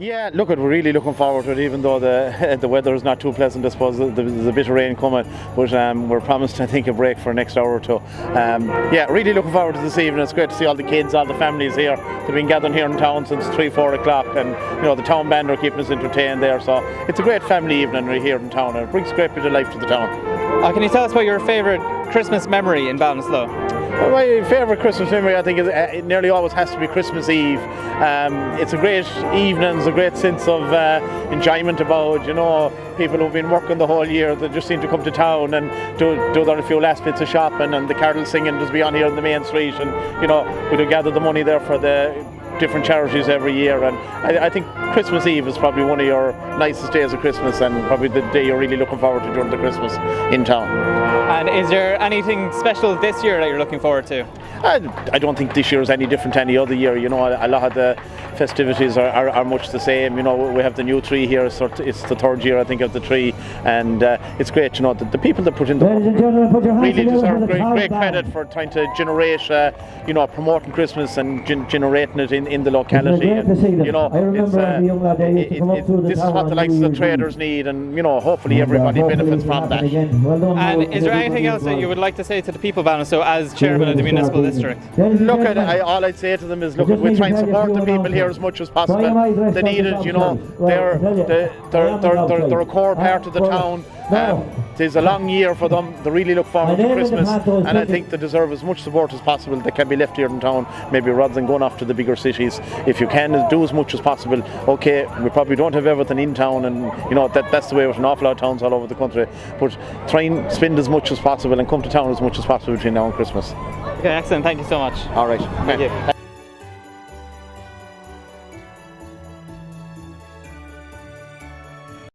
Yeah, look, we're really looking forward to it, even though the the weather is not too pleasant. I suppose there's a bit of rain coming, but um, we're promised, I think, a break for the next hour or two. Um, yeah, really looking forward to this evening. It's great to see all the kids, all the families here. They've been gathering here in town since three, four o'clock, and you know the town band are keeping us entertained there. So it's a great family evening here in town, and it brings a great bit of life to the town. Uh, can you tell us about your favourite Christmas memory in Ballinasloe? My favourite Christmas memory, I think, is, uh, it nearly always has to be Christmas Eve. Um, it's a great evening, there's a great sense of uh, enjoyment about, you know, people who've been working the whole year that just seem to come to town and do, do their few last bits of shopping and the carol singing just be on here in the main street and, you know, we do gather the money there for the different charities every year and I, I, think Christmas Eve is probably one of your nicest days of Christmas and probably the day you're really looking forward to during the Christmas in town. And is there anything special this year that you're looking forward to? I, I don't think this year is any different to any other year. You know, a, a lot of the festivities are, are, are, much the same. You know, we have the new tree here. So it's the third year, I think, of the tree, and uh, it's great. You know, the, the people that put in the work really deserve great, great credit for trying to generate, uh, you know, promoting Christmas and gen generating it in, in the locality. And, you know, it's, uh, it, it, this is what the likes of the traders need, and you know, hopefully everybody benefits from that. And is there anything else that you would like to say to the people, Ballinasloe as chairman of the municipal district? Look, at, I, all I'd say to them is, look, we try and support the people here as much as possible. They need it, you know. They're they're, they're, they're, they're a core part of the town. Um, it's a long year for them. They really look forward to Christmas, and I think they deserve as much support as possible that can be left here in town. Maybe rather than going off to the bigger cities, if you can do as much as possible. Okay, we probably don't have everything in town, and you know that that's the way with an awful lot of towns all over the country. But try and spend as much as possible and come to town as much as possible between now and Christmas. Okay, excellent. Thank you so much. All right. Thank you.